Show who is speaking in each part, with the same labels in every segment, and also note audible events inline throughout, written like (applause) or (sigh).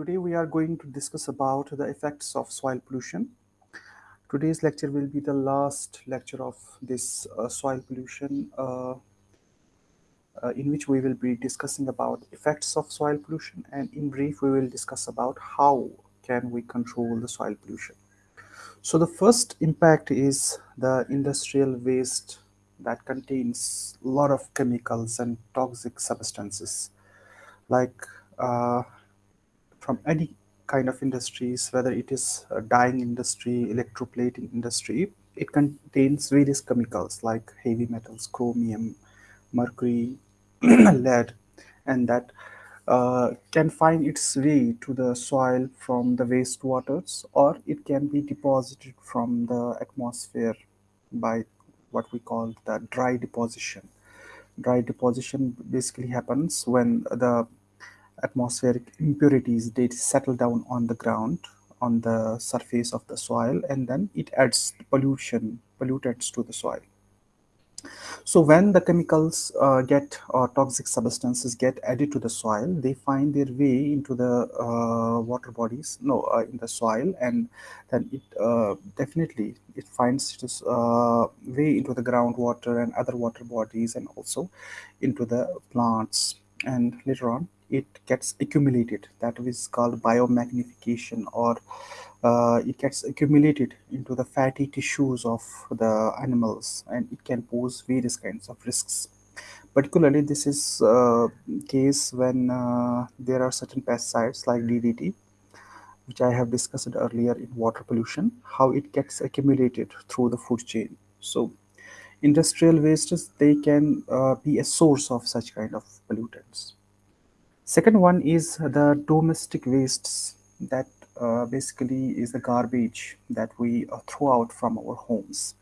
Speaker 1: today we are going to discuss about the effects of soil pollution. Today's lecture will be the last lecture of this uh, soil pollution uh, uh, in which we will be discussing about effects of soil pollution and in brief we will discuss about how can we control the soil pollution. So the first impact is the industrial waste that contains a lot of chemicals and toxic substances like uh, from any kind of industries, whether it is a dyeing industry, electroplating industry, it contains various chemicals like heavy metals, chromium, mercury, (clears throat) lead, and that uh, can find its way to the soil from the wastewaters or it can be deposited from the atmosphere by what we call the dry deposition. Dry deposition basically happens when the atmospheric impurities they settle down on the ground on the surface of the soil and then it adds pollution pollutants to the soil. So when the chemicals uh, get or toxic substances get added to the soil they find their way into the uh, water bodies no uh, in the soil and then it uh, definitely it finds its uh, way into the groundwater and other water bodies and also into the plants. And later on it gets accumulated. That is called biomagnification or uh, it gets accumulated into the fatty tissues of the animals and it can pose various kinds of risks. Particularly this is uh, case when uh, there are certain pesticides like DDT which I have discussed earlier in water pollution how it gets accumulated through the food chain. So industrial wastes they can uh, be a source of such kind of pollutants Second one is the domestic wastes that uh, basically is the garbage that we uh, throw out from our homes.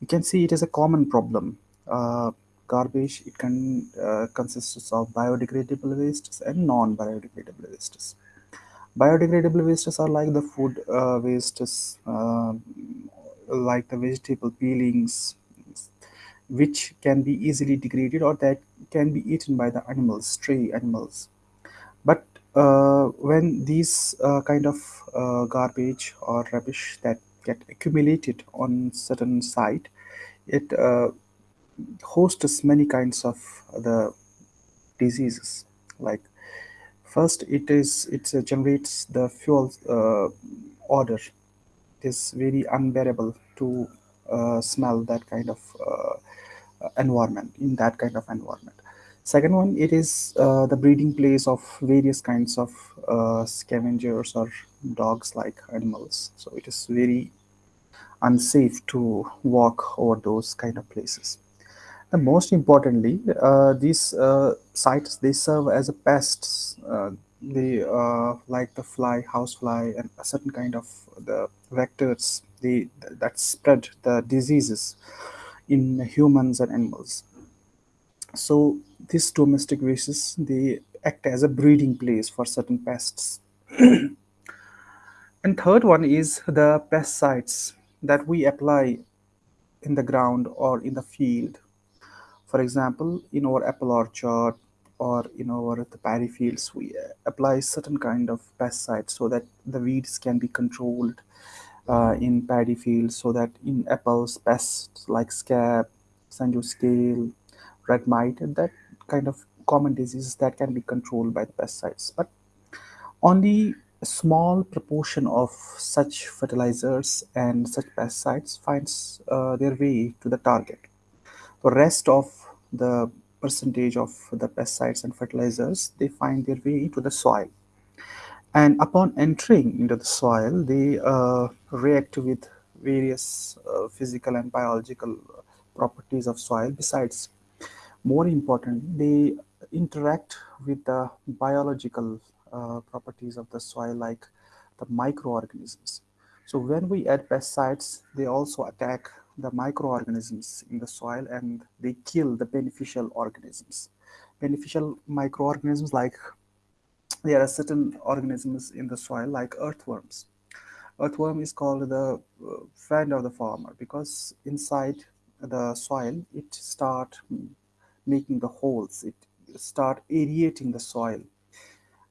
Speaker 1: You can see it is a common problem. Uh, garbage, it can uh, consists of biodegradable wastes and non-biodegradable wastes. Biodegradable wastes are like the food uh, wastes, uh, like the vegetable peelings, which can be easily degraded or that can be eaten by the animals, stray animals. But uh, when these uh, kind of uh, garbage or rubbish that get accumulated on certain site, it uh, hosts many kinds of the diseases. Like first, it is it uh, generates the fuel uh, odor. It is very unbearable to smell that kind of environment in that kind of environment. Second one it is uh, the breeding place of various kinds of uh, scavengers or dogs like animals. So it is very unsafe to walk over those kind of places. And most importantly uh, these uh, sites they serve as a pests uh, they like the fly house fly and a certain kind of the vectors they that spread the diseases in humans and animals. So these domestic races they act as a breeding place for certain pests. (clears throat) and third one is the pesticides that we apply in the ground or in the field. For example, in our apple orchard or in our the paddy fields, we apply certain kind of pesticides so that the weeds can be controlled uh, in paddy fields so that in apples pests like scab, San Jose scale, red mite and that kind of common diseases that can be controlled by the pesticides. But only a small proportion of such fertilizers and such pesticides finds uh, their way to the target. The rest of the percentage of the pesticides and fertilizers, they find their way into the soil and upon entering into the soil they uh, react with various uh, physical and biological properties of soil besides. More important they interact with the biological uh, properties of the soil like the microorganisms. So when we add pesticides they also attack the microorganisms in the soil and they kill the beneficial organisms. Beneficial microorganisms like there are certain organisms in the soil like earthworms. Earthworm is called the uh, friend of the farmer because inside the soil it start making the holes, it start aerating the soil.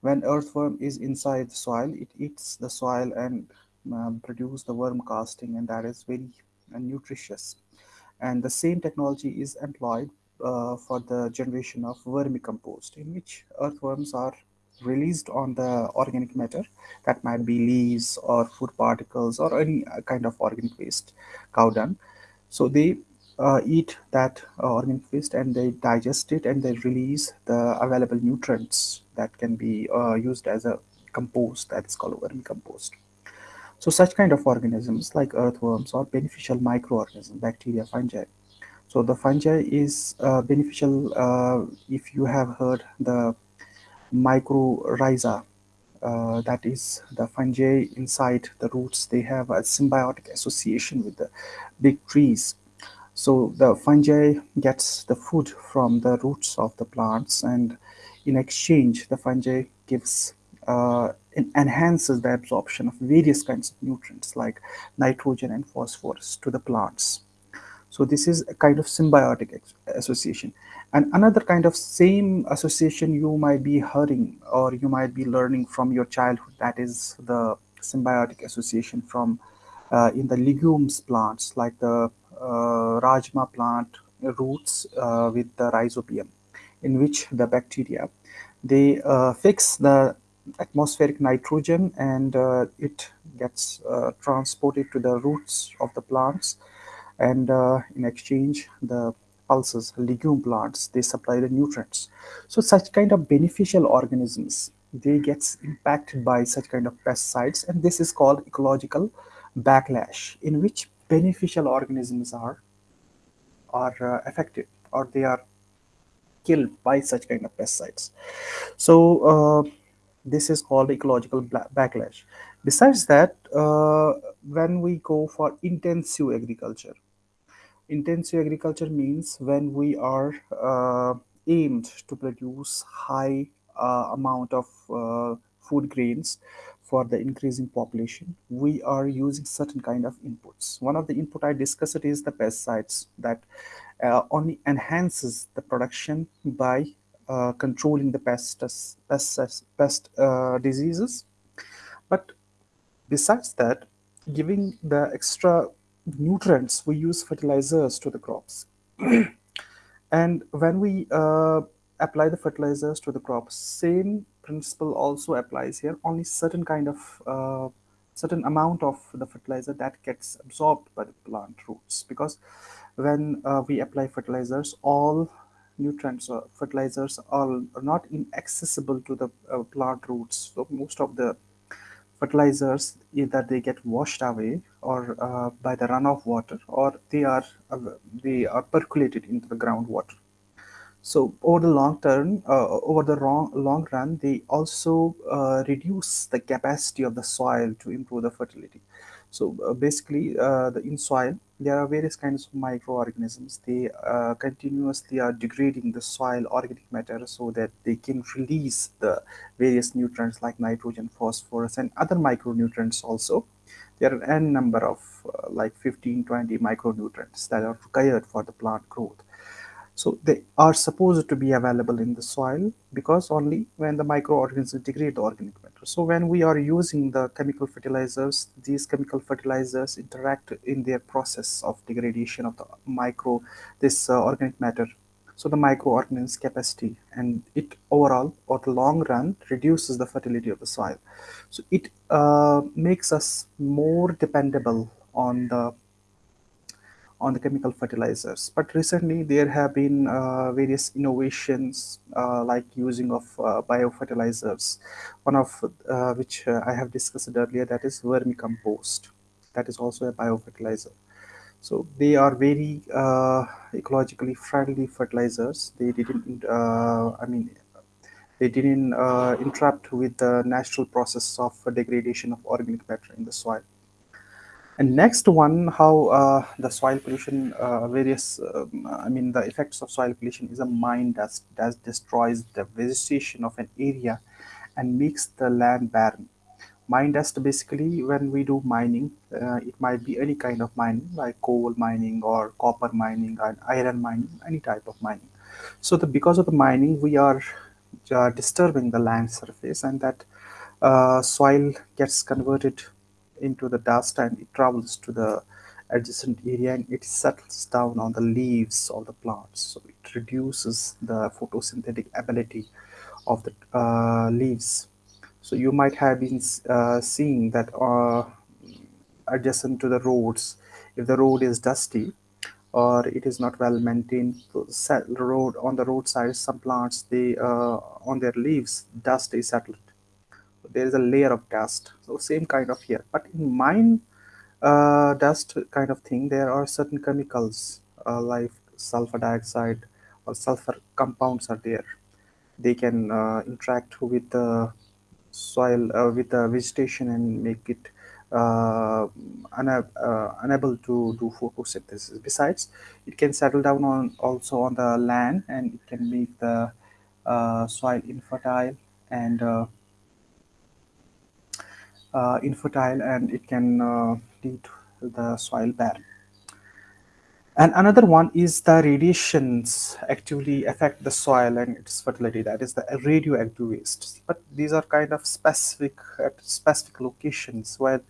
Speaker 1: When earthworm is inside the soil it eats the soil and um, produce the worm casting and that is very uh, nutritious. And the same technology is employed uh, for the generation of vermicompost in which earthworms are released on the organic matter. That might be leaves or food particles or any uh, kind of organic waste cow dung. So they uh, eat that uh, organic waste and they digest it and they release the available nutrients that can be uh, used as a compost that is called vermicompost so such kind of organisms like earthworms or beneficial microorganisms bacteria fungi. So the fungi is uh, beneficial uh, if you have heard the mycorrhiza. Uh, that is the fungi inside the roots. They have a symbiotic association with the big trees. So the fungi gets the food from the roots of the plants, and in exchange, the fungi gives uh, enhances the absorption of various kinds of nutrients like nitrogen and phosphorus to the plants. So this is a kind of symbiotic association. And another kind of same association you might be hearing or you might be learning from your childhood, that is the symbiotic association from uh, in the legumes plants like the uh, rajma plant roots uh, with the rhizobium in which the bacteria they uh, fix the atmospheric nitrogen and uh, it gets uh, transported to the roots of the plants and uh, in exchange the pulses legume plants they supply the nutrients. So such kind of beneficial organisms they gets impacted by such kind of pesticides and this is called ecological backlash in which beneficial organisms are are uh, affected or they are killed by such kind of pesticides. So uh, this is called ecological backlash. Besides that uh, when we go for intensive agriculture intensive agriculture means when we are uh, aimed to produce high uh, amount of uh, food grains for the increasing population we are using certain kind of inputs. One of the input i discussed is the pesticides that uh, only enhances the production by uh, controlling the pests, pests, pest uh, diseases. But besides that giving the extra nutrients, we use fertilizers to the crops. (clears throat) and when we uh, apply the fertilizers to the crops, same principle also applies here. Only certain kind of uh, certain amount of the fertilizer that gets absorbed by the plant roots because when uh, we apply fertilizers, all nutrients or fertilizers are, not inaccessible to the uh, plant roots. So most of the fertilizers either they get washed away or uh, by the runoff water or they are uh, they are percolated into the groundwater so over the long term uh, over the long, long run they also uh, reduce the capacity of the soil to improve the fertility so uh, basically, uh, the in soil there are various kinds of microorganisms. They uh, continuously are degrading the soil organic matter so that they can release the various nutrients like nitrogen, phosphorus, and other micronutrients also. There are n number of uh, like 15, 20 micronutrients that are required for the plant growth. So they are supposed to be available in the soil because only when the microorganisms degrade the organic matter. So when we are using the chemical fertilizers, these chemical fertilizers interact in their process of degradation of the micro, this uh, organic matter. So the microorganisms capacity and it overall or the long run reduces the fertility of the soil. So it uh, makes us more dependable on the on the chemical fertilizers. But recently there have been uh, various innovations uh, like using of uh, biofertilizers. One of uh, which uh, I have discussed earlier that is vermicompost. That is also a biofertilizer. So they are very uh, ecologically friendly fertilizers. They didn't, I mean, they didn't interrupt with the natural process of degradation of organic matter in the soil and next one, how uh, the soil pollution, uh, various, um, I mean, the effects of soil pollution is a mine dust that destroys the vegetation of an area and makes the land barren. Mine dust basically, when we do mining, uh, it might be any kind of mining like coal mining or copper mining and iron mining, any type of mining. So the because of the mining, we are uh, disturbing the land surface and that uh, soil gets converted into the dust and it travels to the adjacent area and it settles down on the leaves of the plants. So it reduces the photosynthetic ability of the uh, leaves. So you might have been uh, seeing that uh, adjacent to the roads if the road is dusty or it is not well maintained road on the roadside some plants they uh, on their leaves dust is settled there is a layer of dust. So same kind of here. But in mine uh, dust kind of thing there are certain chemicals uh, like sulfur dioxide or sulfur compounds are there. They can uh, interact with the soil uh, with the vegetation and make it uh, uh, unable to do photosynthesis. Besides, it can settle down on also on the land and it can make the soil infertile and uh, infertile and it can uh, lead the soil barren. And another one is the radiations actively affect the soil and its fertility. That is the radioactive waste. But these are kind of specific at specific locations where,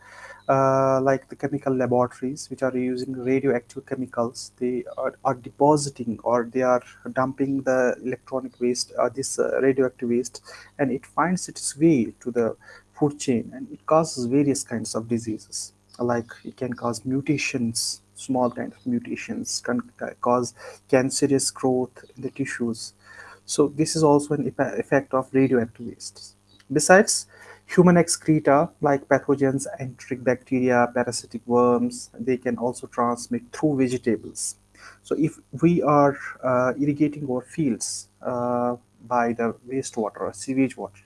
Speaker 1: uh, like the chemical laboratories, which are using radioactive chemicals, they are, are depositing or they are dumping the electronic waste, uh, this uh, radioactive waste, and it finds its way to the food chain and it causes various kinds of diseases. Like it can cause mutations small kind of mutations can cause cancerous growth in the tissues. So this is also an effect of radioactive wastes besides human excreta like pathogens enteric bacteria parasitic worms they can also transmit through vegetables. So if we are uh, irrigating our fields uh, by the wastewater or sewage water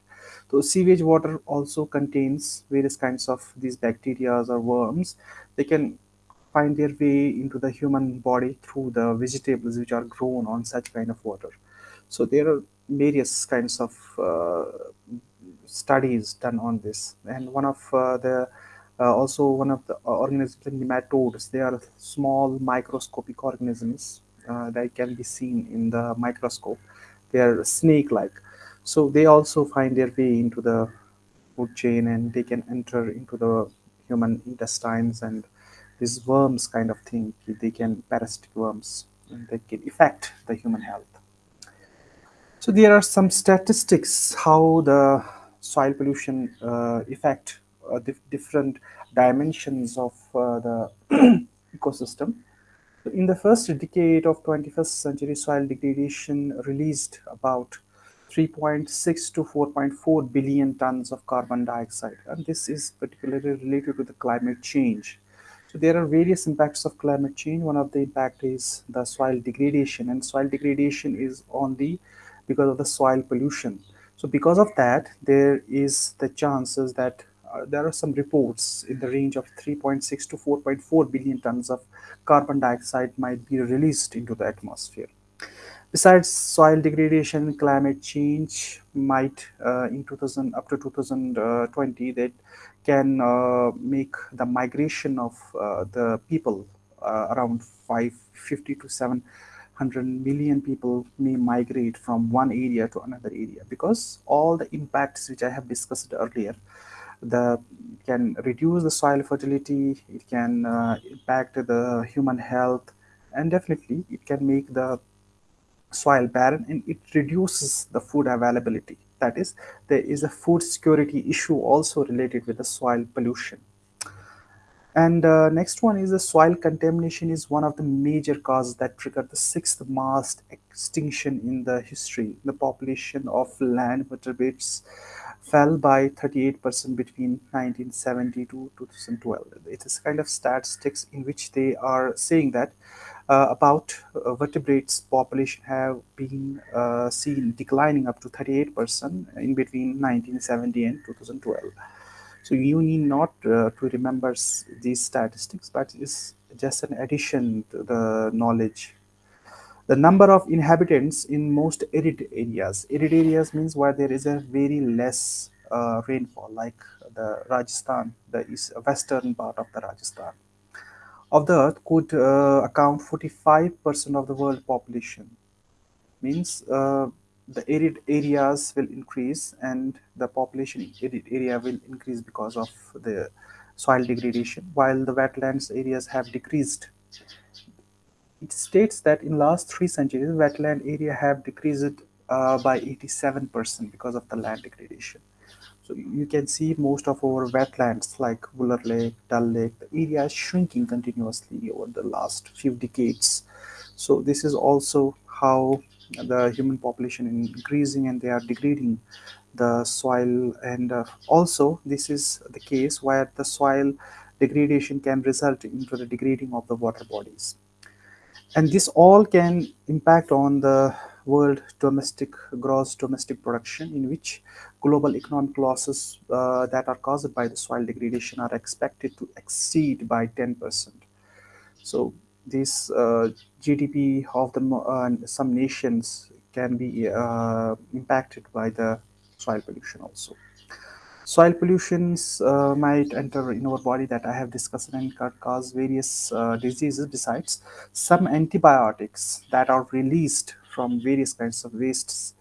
Speaker 1: so sewage water also contains various kinds of these bacteria or worms. They can find their way into the human body through the vegetables which are grown on such kind of water. So there are various kinds of uh, studies done on this, and one of uh, the uh, also one of the organisms nematodes. They are small microscopic organisms uh, that can be seen in the microscope. They are snake-like so they also find their way into the food chain and they can enter into the human intestines and these worms kind of thing. They can parasitic worms and they can affect the human health. So there are some statistics how the soil pollution uh, affect uh, different dimensions of uh, the (clears throat) ecosystem. In the first decade of 21st century soil degradation released about 3.6 to 4.4 billion tons of carbon dioxide. And this is particularly related to the climate change. So there are various impacts of climate change. One of the impact is the soil degradation. And soil degradation is on the because of the soil pollution. So because of that there is the chances that uh, there are some reports in the range of 3.6 to 4.4 billion tons of carbon dioxide might be released into the atmosphere Besides soil degradation, climate change might uh, in 2000 up to 2020 that can uh, make the migration of uh, the people uh, around 550 to 700 million people may migrate from one area to another area. Because all the impacts which I have discussed earlier the can reduce the soil fertility it can uh, impact the human health and definitely it can make the soil barren and it reduces the food availability. That is, there is a food security issue also related with the soil pollution. And uh, next one is the soil contamination is one of the major causes that triggered the sixth mass extinction in the history. The population of land vertebrates fell by 38% between 1970 to 2012. It is kind of statistics in which they are saying that about uh, vertebrates population have been uh, seen declining up to 38% in between 1970 and 2012. So you need not uh, to remember these statistics, but it's just an addition to the knowledge the number of inhabitants in most arid areas. Arid areas means where there is a very less uh, rainfall, like the Rajasthan, the east, western part of the Rajasthan. Of the earth could uh, account 45% of the world population. Means uh, the arid areas will increase and the population arid area will increase because of the soil degradation while the wetlands areas have decreased it states that in last three centuries wetland area have decreased uh, by 87% because of the land degradation so you can see most of our wetlands like Wular Lake, Dal Lake, the area is shrinking continuously over the last few decades. So this is also how the human population is increasing and they are degrading the soil and uh, also this is the case where the soil degradation can result into the degrading of the water bodies and this all can impact on the world domestic gross domestic production in which global economic losses uh, that are caused by the soil degradation are expected to exceed by 10%. So this uh, GDP of the uh, some nations can be uh, impacted by the soil pollution also. Soil pollutions uh, might enter in our body that I have discussed and can cause various diseases besides some antibiotics that are released from various kinds of wastes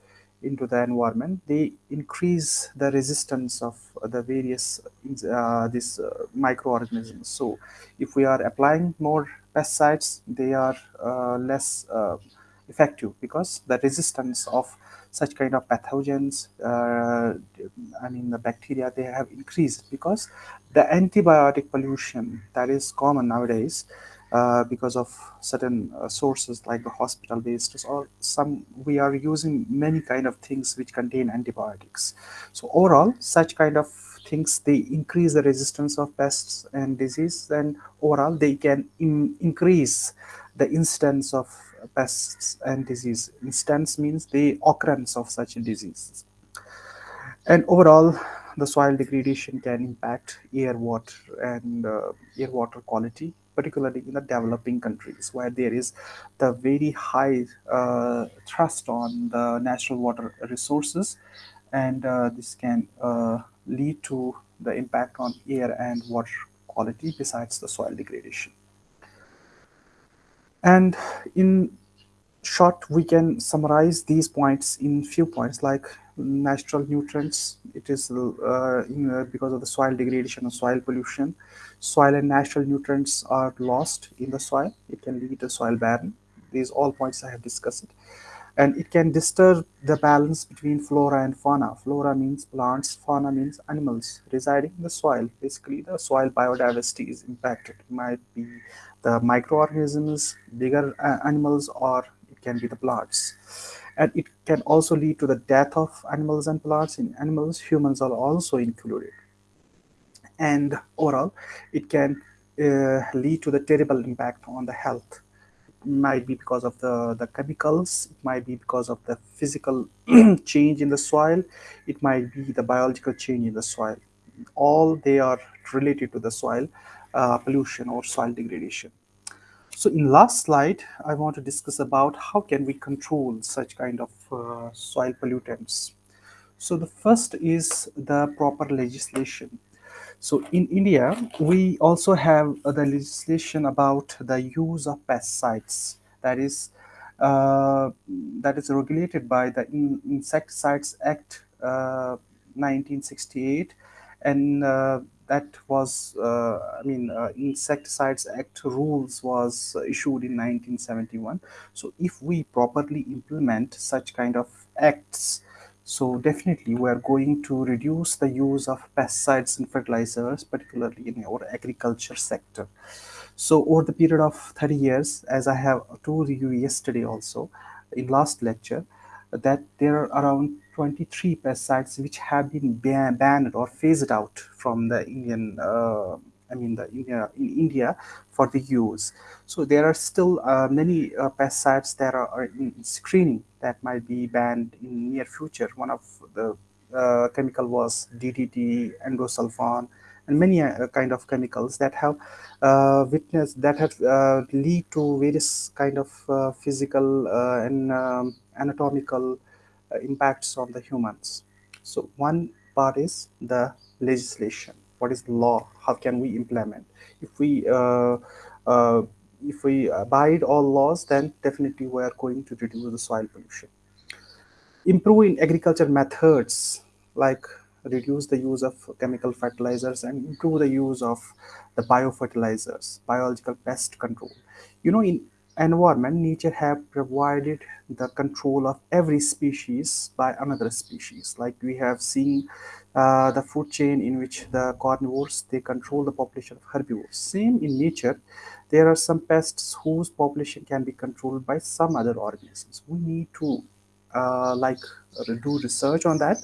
Speaker 1: into the environment they increase the resistance of the various uh, these uh, microorganisms. So if we are applying more pesticides they are uh, less uh, effective because the resistance of such kind of pathogens uh, i mean the bacteria they have increased because the antibiotic pollution that is common nowadays uh, because of certain uh, sources like the hospital wastes or some we are using many kind of things which contain antibiotics. So overall such kind of things they increase the resistance of pests and disease and overall they can in increase the instance of pests and disease. Instance means the occurrence of such diseases. And overall the soil degradation can impact air water and uh, air water quality particularly in the developing countries where there is the very high uh, thrust on the natural water resources. And uh, this can uh, lead to the impact on air and water quality besides the soil degradation. And in short we can summarize these points in few points like natural nutrients. It is uh, in, uh, because of the soil degradation and soil pollution. Soil and natural nutrients are lost in the soil. It can lead to soil barren. These all points i have discussed. And it can disturb the balance between flora and fauna. Flora means plants fauna means animals residing in the soil. Basically the soil biodiversity is impacted. It might be the microorganisms bigger uh, animals or it can be the plants and it can also lead to the death of animals and plants in animals. Humans are also included. And overall it can uh, lead to the terrible impact on the health. It might be because of the the chemicals it might be because of the physical (clears throat) change in the soil it might be the biological change in the soil. All they are related to the soil uh, pollution or soil degradation so in last slide, I want to discuss about how can we control such kind of uh, soil pollutants. So the first is the proper legislation. So in India, we also have uh, the legislation about the use of pesticides. That is, uh, that is regulated by the in Insecticides Act 1968 uh, and uh, that was uh, i mean uh, insecticides act rules was issued in 1971 so if we properly implement such kind of acts so definitely we are going to reduce the use of pesticides and fertilizers particularly in our agriculture sector. So over the period of 30 years as i have told you yesterday also in last lecture that there are around 23 pesticides which have been ban banned or phased out from the Indian, uh, I mean the India in India for the use. So there are still uh, many uh, pesticides that are in screening that might be banned in near future. One of the uh, chemical was DDT, endosulfan, and many uh, kind of chemicals that have uh, witnessed that have uh, lead to various kind of physical and um, anatomical impacts on the humans. So one part is the legislation. What is law? How can we implement? If we uh if we abide all laws then definitely we are going to reduce the soil pollution. Improve in agriculture methods like reduce the use of chemical fertilizers and improve the use of the biofertilizers biological pest control. You know in environment nature have provided the control of every species by another species. Like we have seen uh, the food chain in which the carnivores they control the population of herbivores. Same in nature there are some pests whose population can be controlled by some other organisms. We need to uh, like do research on that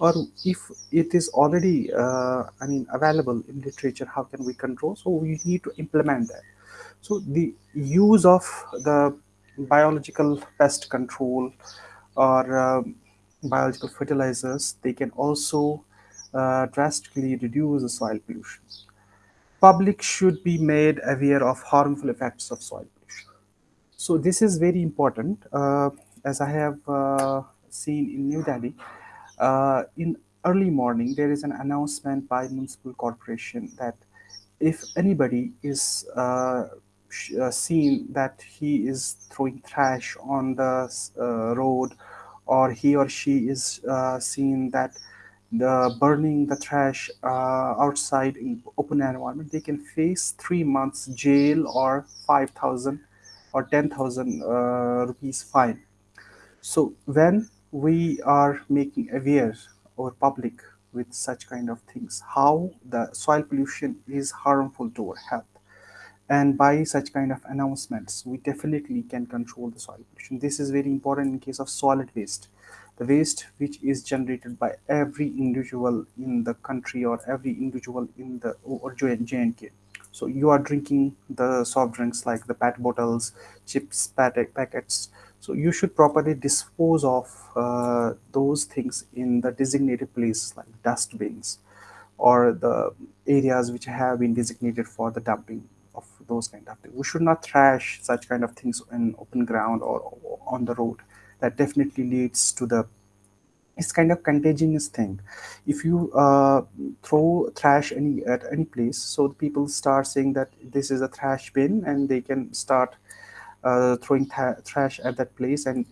Speaker 1: or if it is already uh, i mean available in literature how can we control? So we need to implement that so the use of the biological pest control or um, biological fertilizers they can also uh, drastically reduce the soil pollution public should be made aware of harmful effects of soil pollution so this is very important. Uh, as I have uh, seen in New Delhi, uh, in early morning there is an announcement by municipal corporation that if anybody is uh, seen that he is throwing trash on the uh, road or he or she is uh, seen that the burning the trash uh, outside in open environment they can face three months jail or 5000 or 10000 uh, rupees fine. So when we are making aware our public with such kind of things how the soil pollution is harmful to our health and by such kind of announcements we definitely can control the soil pollution this is very important in case of solid waste the waste which is generated by every individual in the country or every individual in the or J&K. So you are drinking the soft drinks like the PET bottles, chips, packet packets. So you should properly dispose of uh, those things in the designated places like dustbins or the areas which have been designated for the dumping of those kind of things. We should not trash such kind of things in open ground or, on the road. That definitely leads to the it's kind of contagious thing. If you uh, throw trash any at any place, so the people start saying that this is a trash bin, and they can start uh, throwing trash at that place, and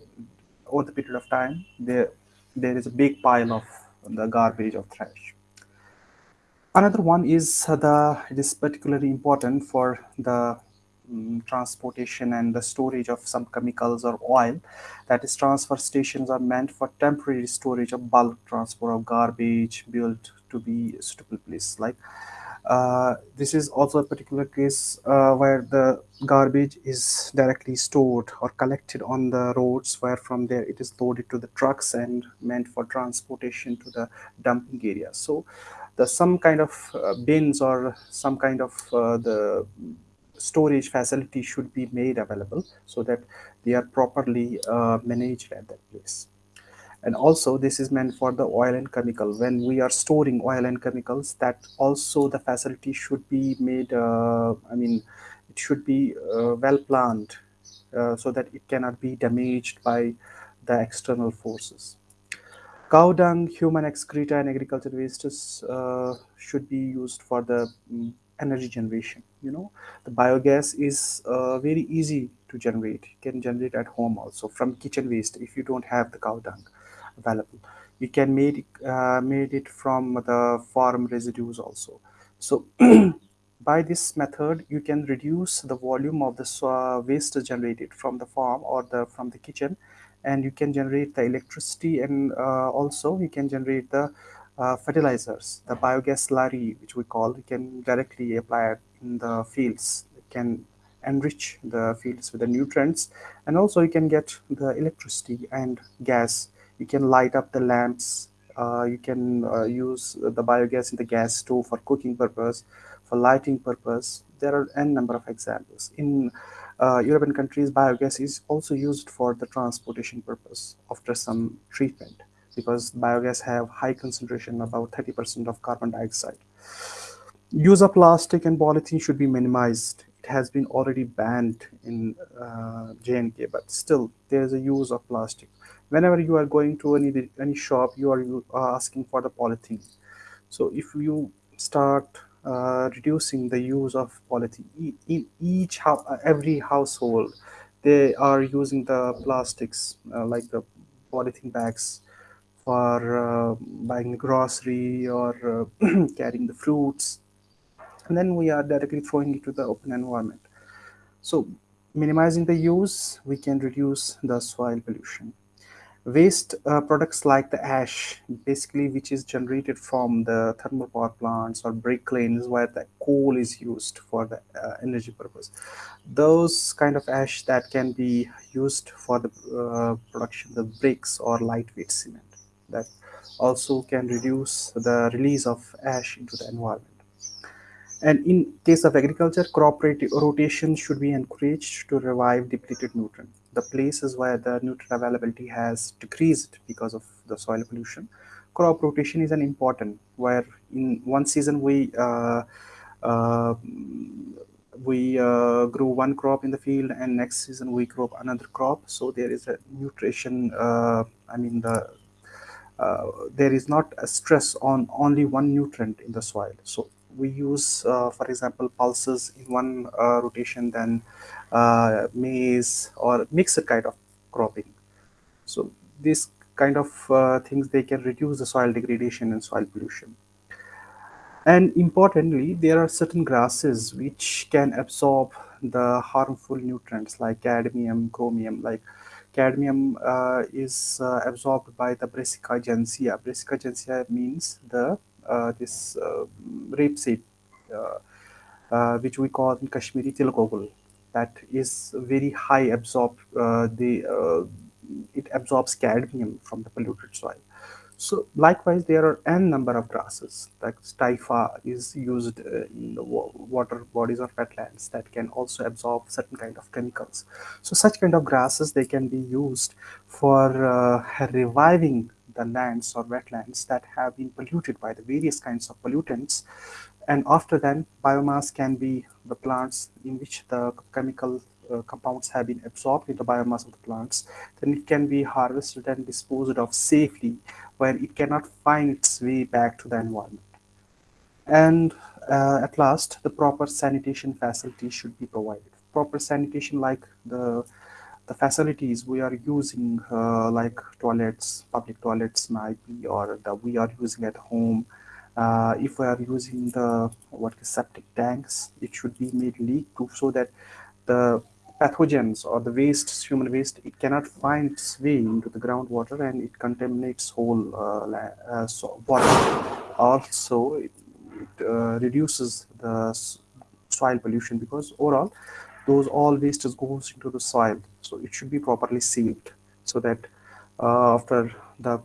Speaker 1: over the period of time, there there is a big pile of the garbage of trash. Another one is uh, the it is particularly important for the mm, transportation and the storage of some chemicals or oil. That is, transfer stations are meant for temporary storage of bulk transport of garbage built to be a suitable place. Like uh, this is also a particular case uh, where the garbage is directly stored or collected on the roads, where from there it is loaded to the trucks and meant for transportation to the dumping area. So, the some kind of uh, bins or some kind of uh, the storage facility should be made available so that they are properly uh, managed at that place. And also this is meant for the oil and chemical. When we are storing oil and chemicals that also the facility should be made uh, i mean it should be uh, well planned uh, so that it cannot be damaged by the external forces cow dung human excreta and agriculture wastes uh, should be used for the mm, energy generation you know. The biogas is uh, very easy to generate. You can generate at home also from kitchen waste if you don't have the cow dung available. You can make uh, made it from the farm residues also. So (clears throat) by this method you can reduce the volume of the so- waste generated from the farm or the from the kitchen and you can generate the electricity and uh, also you can generate the uh, fertilizers the biogas slurry which we call you can directly apply it in the fields. It can enrich the fields with the nutrients and also you can get the electricity and gas. You can light up the lamps uh, you can uh, use the biogas in the gas stove for cooking purpose for lighting purpose. There are n number of examples. In european countries biogas is also used for the transportation purpose after some treatment because biogas have high concentration about 30% of carbon dioxide use of plastic and polythene should be minimized. It has been already banned in uh, J&K, but still there is a use of plastic. Whenever you are going to any any shop, you are you are asking for the polythene. So if you start uh, reducing the use of polythene in each uh, every household, they are using the plastics uh, like the polythene bags for uh, buying the grocery or uh, (clears throat) carrying the fruits. And then we are directly throwing it to the open environment. So minimizing the use we can reduce the soil pollution waste uh, products like the ash basically which is generated from the thermal power plants or brick kilns where the coal is used for the uh, energy purpose those kind of ash that can be used for the uh, production of bricks or lightweight cement that also can reduce the release of ash into the environment and in case of agriculture, crop rotation should be encouraged to revive depleted nutrient. The places where the nutrient availability has decreased because of the soil pollution, crop rotation is an important. Where in one season we uh, uh, we uh, grow one crop in the field, and next season we grow another crop. So there is a nutrition. Uh, I mean the uh, there is not a stress on only one nutrient in the soil. So we use, uh, for example, pulses in one rotation, then uh, maize or mixed kind of cropping. So these kind of uh, things, they can reduce the soil degradation and soil pollution. And importantly, there are certain grasses which can absorb the harmful nutrients like cadmium, chromium, like cadmium uh, is uh, absorbed by the Brassica juncea. Brassica juncea means the uh, this uh, rapeseed, uh, which we call in Kashmiri tilgogul, that is very high absorb. the it absorbs cadmium from the polluted soil. So likewise, there are n number of grasses. Like stifa is used uh, in the water bodies or wetlands that can also absorb certain kind of chemicals. So such kind of grasses they can be used for uh, reviving the lands or wetlands that have been polluted by the various kinds of pollutants. And after then, biomass can be the plants in which the chemical uh, compounds have been absorbed in the biomass of the plants, then it can be harvested and disposed of safely where it cannot find its way back to the environment. And uh, at last, the proper sanitation facilities should be provided. Proper sanitation like the the facilities we are using uh, like toilets, public toilets might be, or the we are using at home. Uh, if we are using the what is septic tanks, it should be made leak-proof so that the pathogens or the waste, human waste, it cannot find its way into the groundwater and it contaminates whole uh, uh, so water. Also, it, it uh, reduces the soil pollution because overall, those all wastes goes into the soil. So it should be properly sealed so that uh, after the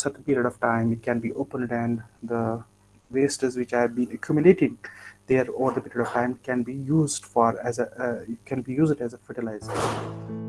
Speaker 1: certain period of time, it can be opened and the wastes which have been accumulating there over the period of time can be used for as a uh, can be used as a fertilizer